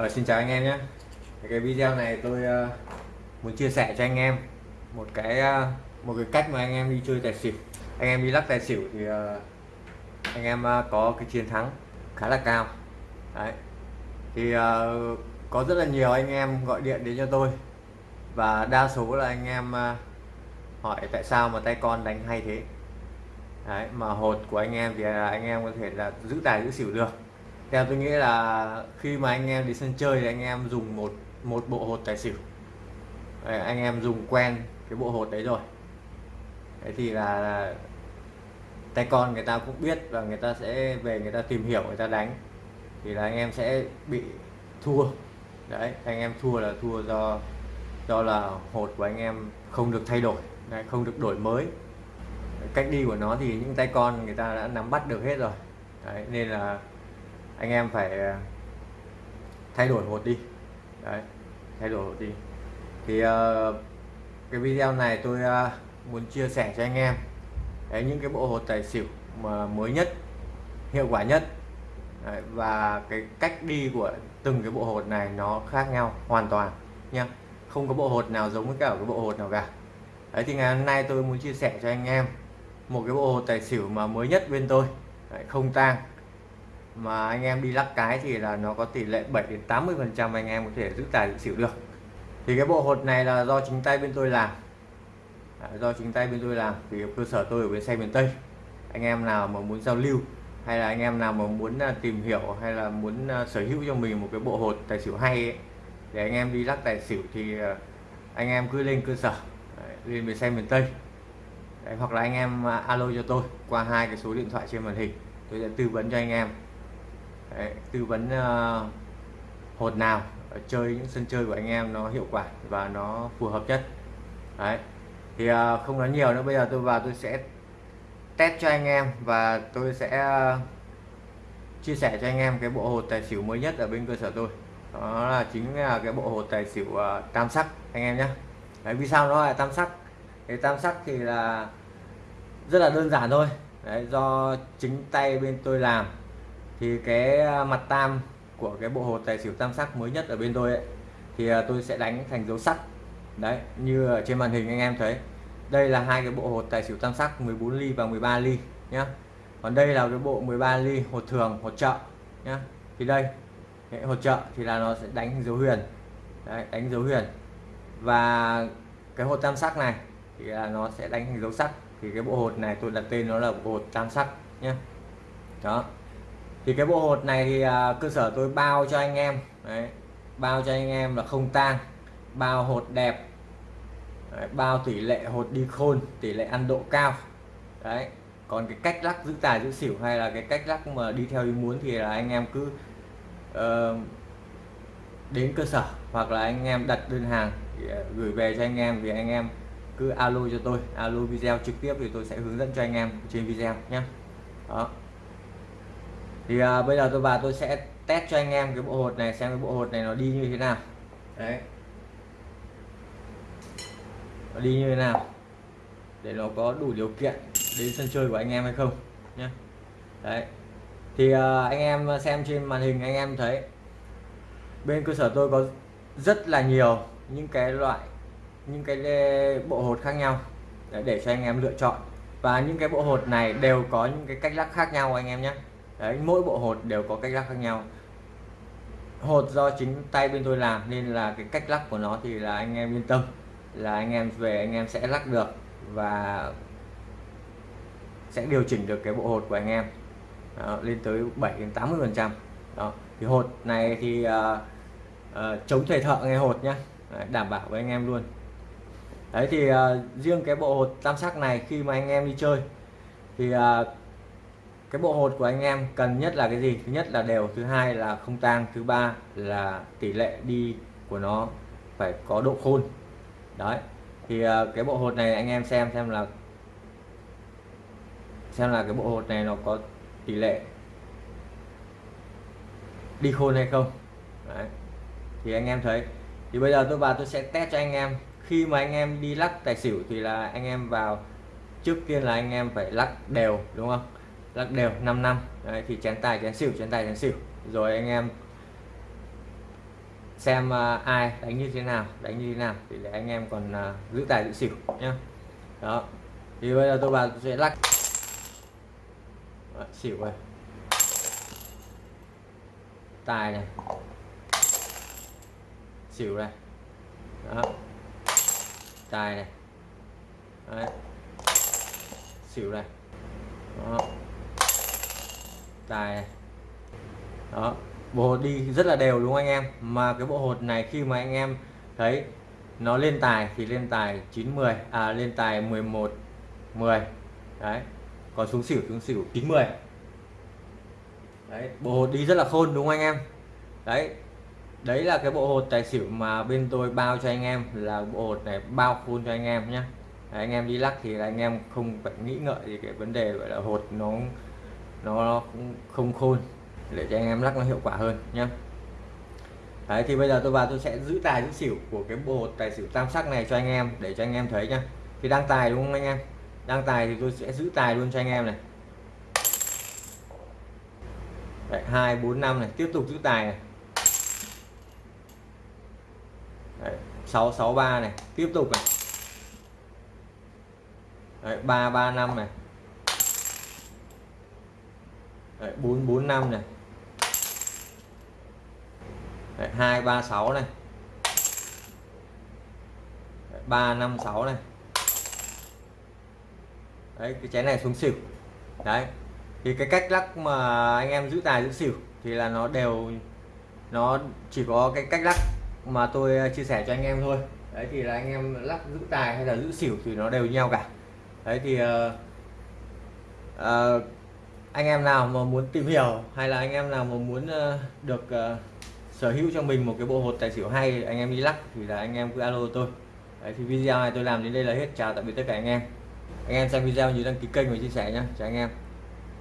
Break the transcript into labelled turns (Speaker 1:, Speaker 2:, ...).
Speaker 1: Ờ, xin chào anh em nhé. Cái video này tôi uh, muốn chia sẻ cho anh em một cái uh, một cái cách mà anh em đi chơi tài xỉu. Anh em đi lắc tài xỉu thì uh, anh em uh, có cái chiến thắng khá là cao. Đấy. Thì uh, có rất là nhiều anh em gọi điện đến cho tôi. Và đa số là anh em uh, hỏi tại sao mà tay con đánh hay thế. Đấy mà hột của anh em thì anh em có thể là giữ tài giữ xỉu được theo tôi nghĩ là khi mà anh em đi sân chơi thì anh em dùng một một bộ hột tài xỉu. Đấy, anh em dùng quen cái bộ hột đấy rồi. Đấy thì là, là tay con người ta cũng biết và người ta sẽ về người ta tìm hiểu người ta đánh. Thì là anh em sẽ bị thua. Đấy anh em thua là thua do do là hột của anh em không được thay đổi đấy, không được đổi mới. Cách đi của nó thì những tay con người ta đã nắm bắt được hết rồi. Đấy, nên là anh em phải ờ, thay đổi hột đi. Đấy thay đổi hột đi. Thì uh, cái video này tôi uh, muốn chia sẻ cho anh em. Đấy, những cái bộ hột tài xỉu mà mới nhất hiệu quả nhất. Đấy, và cái cách đi của từng cái bộ hột này nó khác nhau hoàn toàn nha không có bộ hột nào giống với cả cái bộ hột nào cả. Đấy thì ngày hôm nay tôi muốn chia sẻ cho anh em một cái bộ hột tài xỉu mà mới nhất bên tôi. Đấy, không tang mà anh em đi lắc cái thì là nó có tỷ lệ 7 đến 80 phần trăm anh em có thể giữ tài giữ xỉu được. Thì cái bộ hột này là do chính tay bên tôi làm. À, do chính tay bên tôi làm vì cơ sở tôi ở bên xe miền Tây. Anh em nào mà muốn giao lưu hay là anh em nào mà muốn à, tìm hiểu hay là muốn à, sở hữu cho mình một cái bộ hột tài xỉu hay ấy, để anh em đi lắc tài xỉu thì à, anh em cứ lên cơ sở lên về xe miền Tây. Đấy, hoặc là anh em alo cho tôi qua hai cái số điện thoại trên màn hình. Tôi sẽ tư vấn cho anh em. Đấy, tư vấn uh, hột nào ờ, chơi những sân chơi của anh em nó hiệu quả và nó phù hợp nhất. Đấy. thì uh, không nói nhiều nữa bây giờ tôi vào tôi sẽ test cho anh em và tôi sẽ uh, chia sẻ cho anh em cái bộ hột tài xỉu mới nhất ở bên cơ sở tôi. Đó là chính là cái bộ hột tài xỉu uh, tam sắc anh em nhé Đấy, vì sao nó là tam sắc? Cái tam sắc thì là rất là đơn giản thôi. Đấy, do chính tay bên tôi làm thì cái à, mặt tam của cái bộ hột tài xỉu tam sắc mới nhất ở bên tôi ấy, thì à, tôi sẽ đánh thành dấu sắc đấy như ở trên màn hình anh em thấy. Đây là hai cái bộ hột tài xỉu tam sắc 14 ly và 13 ly nhá. Còn đây là cái bộ 13 ly hột thường hột trợ nhá. Thì đây cái hột trợ thì là nó sẽ đánh dấu huyền. Đấy, đánh dấu huyền. Và cái hột tam sắc này thì là nó sẽ đánh thành dấu sắc thì cái bộ hột này tôi đặt tên nó là bộ hột tam sắc nhé đó thì cái bộ hột này thì à, cơ sở tôi bao cho anh em. Đấy, bao cho anh em là không tang bao hột đẹp đấy, bao tỷ lệ hột đi khôn tỷ lệ ăn độ cao. Đấy còn cái cách lắc giữ tài giữ xỉu hay là cái cách lắc mà đi theo ý muốn thì là anh em cứ uh, đến cơ sở hoặc là anh em đặt đơn hàng thì, uh, gửi về cho anh em thì anh em cứ alo cho tôi. Alo video trực tiếp thì tôi sẽ hướng dẫn cho anh em trên video nhé. Đó thì à, bây giờ tôi vào tôi sẽ test cho anh em cái bộ hột này xem cái bộ hột này nó đi như thế nào. Đấy. Nó đi như thế nào để nó có đủ điều kiện đến sân chơi của anh em hay không nhé đấy. Thì à, anh em xem trên màn hình anh em thấy bên cơ sở tôi có rất là nhiều những cái loại những cái bộ hột khác nhau. Để, để cho anh em lựa chọn. Và những cái bộ hột này đều có những cái cách lắc khác nhau anh em nhé đấy mỗi bộ hột đều có cách lắc khác nhau. Hột do chính tay bên tôi làm nên là cái cách lắc của nó thì là anh em yên tâm là anh em về anh em sẽ lắc được và sẽ điều chỉnh được cái bộ hột của anh em. Đó, lên tới 7 đến 80 phần trăm. Đó thì hột này thì uh, uh, chống thầy thợ nghe hột nhá. Đấy, đảm bảo với anh em luôn. Đấy thì uh, riêng cái bộ hột tam sắc này khi mà anh em đi chơi thì uh, cái bộ hột của anh em cần nhất là cái gì? Thứ nhất là đều, thứ hai là không tang, thứ ba là tỷ lệ đi của nó phải có độ khôn. Đấy, thì ờ, cái bộ hột này anh em xem xem là xem là cái bộ hột này nó có tỷ lệ đi khôn hay không. Đấy. thì anh em thấy. Thì bây giờ tôi vào tôi sẽ test cho anh em. Khi mà anh em đi lắc tài xỉu thì là anh em vào, trước tiên là anh em phải lắc đều, đúng không? Lắc đều 5 năm. Đấy, thì chén tài chén xỉu chén tài chén xỉu. Rồi anh em xem uh, ai đánh như thế nào đánh như thế nào thì để anh em còn uh, giữ tài giữ xỉu nhá. Đó. Thì bây giờ tôi vào tôi sẽ lắc. Đó, xỉu rồi tài này. Xỉu này. Đó. Tài này. Đấy. xỉu này. Đó tài. Này đó, bộ hột đi rất là đều đúng anh em? Mà cái bộ hột này khi mà anh em thấy nó lên tài thì lên tài 910 à lên tài 11 10 đấy, còn xuống xỉu xuống xỉu 90 đấy, bộ hột đi rất là khôn đúng không anh em? Đấy đấy là cái bộ hột tài xỉu mà bên tôi bao cho anh em, là bộ hột này bao khôn cho anh em nhé anh em đi lắc thì là anh em không phải nghĩ ngợi gì cái vấn đề, gọi là hột nó nó không khôn để cho anh em lắc nó hiệu quả hơn nhé Đấy thì bây giờ tôi vào tôi sẽ giữ tài giữ xỉu của cái bộ tài xỉu tam sắc này cho anh em để cho anh em thấy nhá. Thì đang tài đúng không anh em? Đang tài thì tôi sẽ giữ tài luôn cho anh em này. Đấy, 2 4 5 này tiếp tục giữ tài này. Đấy, 6 6 3 này tiếp tục này. Đấy, 3 3 5 này. Đấy, 445 này. Đấy, 236 này. Đấy, 356 này. Đấy cái chén này xuống xỉu. Đấy thì cái cách lắc mà anh em giữ tài giữ xỉu thì là nó đều nó chỉ có cái cách lắc mà tôi ờ, chia sẻ cho anh em thôi. Đấy thì là anh em lắc giữ tài hay là giữ xỉu thì nó đều nhau cả. Đấy thì uh, uh, anh em nào mà muốn tìm hiểu hay là anh em nào mà muốn uh, được uh, sở hữu cho mình một cái bộ hột tài xỉu hay anh em đi lắc thì là anh em cứ alo tôi. Đấy thì video này tôi làm đến đây là hết. Chào tạm biệt tất cả anh em. Anh em xem video nhớ đăng ký kênh và chia sẻ nhé chào anh em.